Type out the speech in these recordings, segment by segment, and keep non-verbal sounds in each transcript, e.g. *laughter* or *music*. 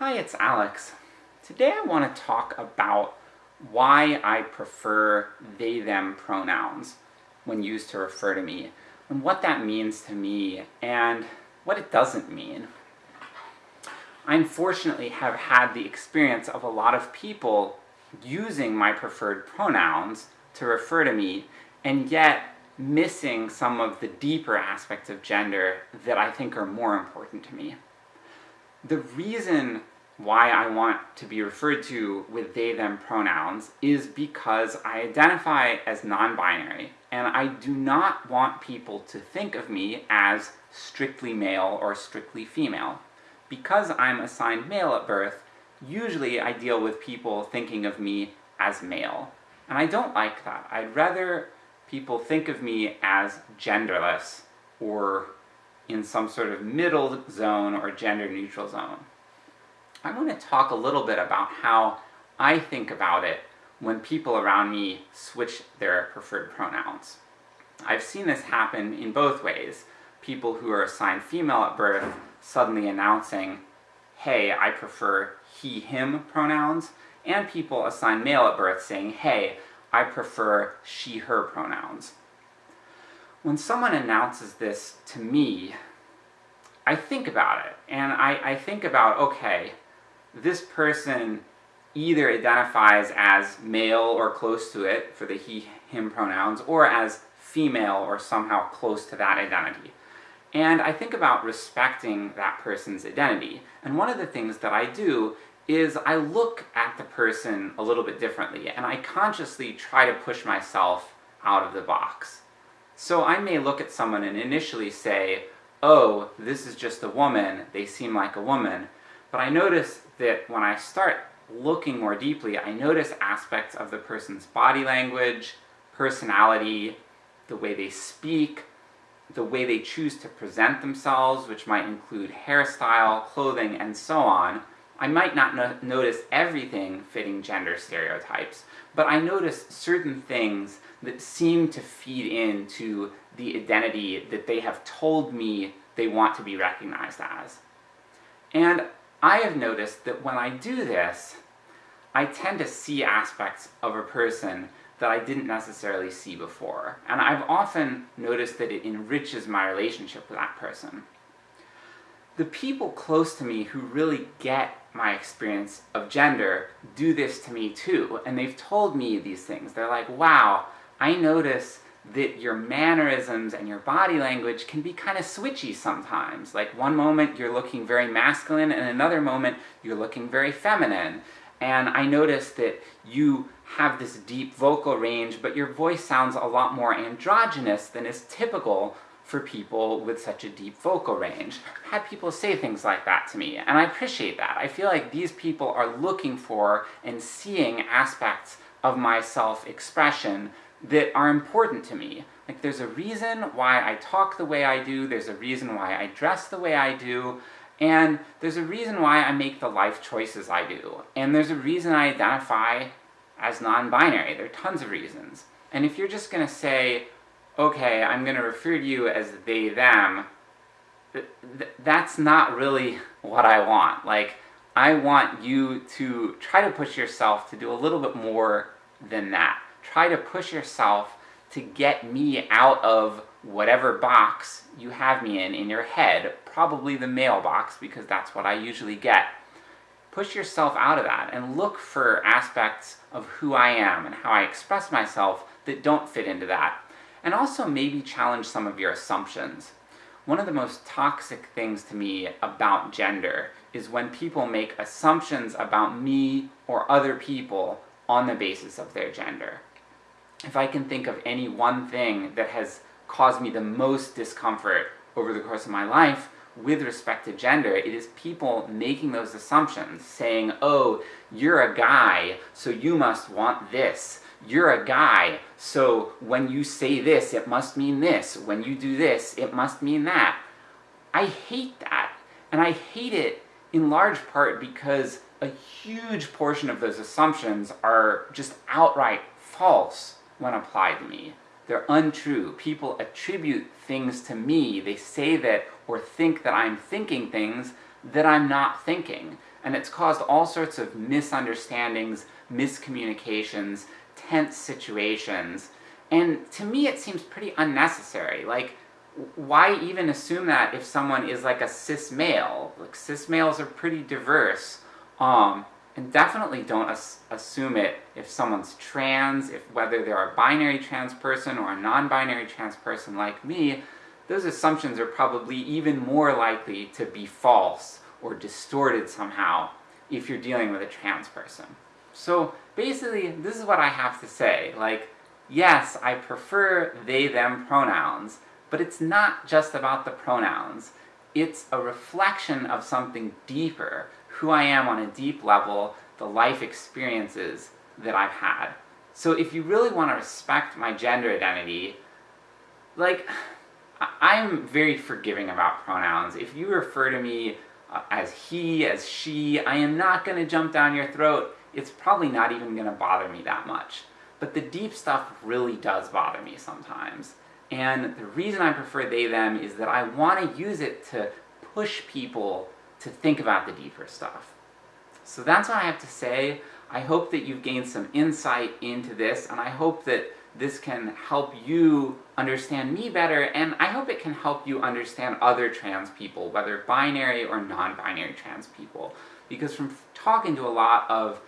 Hi, it's Alex. Today I want to talk about why I prefer they them pronouns when used to refer to me, and what that means to me, and what it doesn't mean. I unfortunately have had the experience of a lot of people using my preferred pronouns to refer to me, and yet missing some of the deeper aspects of gender that I think are more important to me. The reason why I want to be referred to with they them pronouns is because I identify as non-binary, and I do not want people to think of me as strictly male or strictly female. Because I'm assigned male at birth, usually I deal with people thinking of me as male. And I don't like that. I'd rather people think of me as genderless, or in some sort of middle zone or gender neutral zone. I want to talk a little bit about how I think about it when people around me switch their preferred pronouns. I've seen this happen in both ways. People who are assigned female at birth suddenly announcing, hey, I prefer he, him pronouns, and people assigned male at birth saying, hey, I prefer she, her pronouns. When someone announces this to me, I think about it, and I, I think about, okay, this person either identifies as male or close to it, for the he, him pronouns, or as female or somehow close to that identity. And I think about respecting that person's identity, and one of the things that I do is I look at the person a little bit differently, and I consciously try to push myself out of the box. So I may look at someone and initially say, oh, this is just a woman, they seem like a woman, but I notice that when I start looking more deeply, I notice aspects of the person's body language, personality, the way they speak, the way they choose to present themselves, which might include hairstyle, clothing, and so on. I might not no notice everything fitting gender stereotypes, but I notice certain things that seem to feed into the identity that they have told me they want to be recognized as. And I have noticed that when I do this, I tend to see aspects of a person that I didn't necessarily see before, and I've often noticed that it enriches my relationship with that person. The people close to me who really get my experience of gender do this to me too, and they've told me these things. They're like, wow, I notice that your mannerisms and your body language can be kind of switchy sometimes. Like one moment you're looking very masculine, and another moment you're looking very feminine. And I notice that you have this deep vocal range, but your voice sounds a lot more androgynous than is typical for people with such a deep vocal range. I've had people say things like that to me, and I appreciate that. I feel like these people are looking for and seeing aspects of my self-expression that are important to me. Like there's a reason why I talk the way I do, there's a reason why I dress the way I do, and there's a reason why I make the life choices I do. And there's a reason I identify as non-binary, there are tons of reasons. And if you're just gonna say, okay, I'm gonna refer to you as they, them, th th that's not really *laughs* what I want. Like, I want you to try to push yourself to do a little bit more than that try to push yourself to get me out of whatever box you have me in, in your head, probably the mailbox, because that's what I usually get. Push yourself out of that, and look for aspects of who I am and how I express myself that don't fit into that. And also maybe challenge some of your assumptions. One of the most toxic things to me about gender is when people make assumptions about me or other people on the basis of their gender if I can think of any one thing that has caused me the most discomfort over the course of my life with respect to gender, it is people making those assumptions, saying, oh, you're a guy, so you must want this. You're a guy, so when you say this, it must mean this. When you do this, it must mean that. I hate that, and I hate it in large part because a huge portion of those assumptions are just outright false when applied to me. They're untrue. People attribute things to me, they say that or think that I'm thinking things that I'm not thinking. and it's caused all sorts of misunderstandings, miscommunications, tense situations, and to me it seems pretty unnecessary. Like, why even assume that if someone is like a cis male? Like, cis males are pretty diverse, um, and definitely don't as assume it if someone's trans, if whether they're a binary trans person or a non-binary trans person like me, those assumptions are probably even more likely to be false or distorted somehow if you're dealing with a trans person. So basically, this is what I have to say, like, yes, I prefer they them pronouns, but it's not just about the pronouns. It's a reflection of something deeper, who I am on a deep level, the life experiences that I've had. So if you really want to respect my gender identity, like, I'm very forgiving about pronouns. If you refer to me uh, as he, as she, I am not going to jump down your throat. It's probably not even going to bother me that much. But the deep stuff really does bother me sometimes. And the reason I prefer they them is that I want to use it to push people to think about the deeper stuff. So that's what I have to say. I hope that you've gained some insight into this, and I hope that this can help you understand me better, and I hope it can help you understand other trans people, whether binary or non-binary trans people. Because from talking to a lot of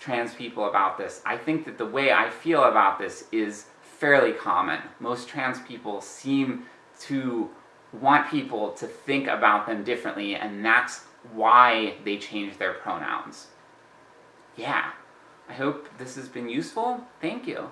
trans people about this, I think that the way I feel about this is fairly common. Most trans people seem to want people to think about them differently, and that's why they change their pronouns. Yeah. I hope this has been useful. Thank you.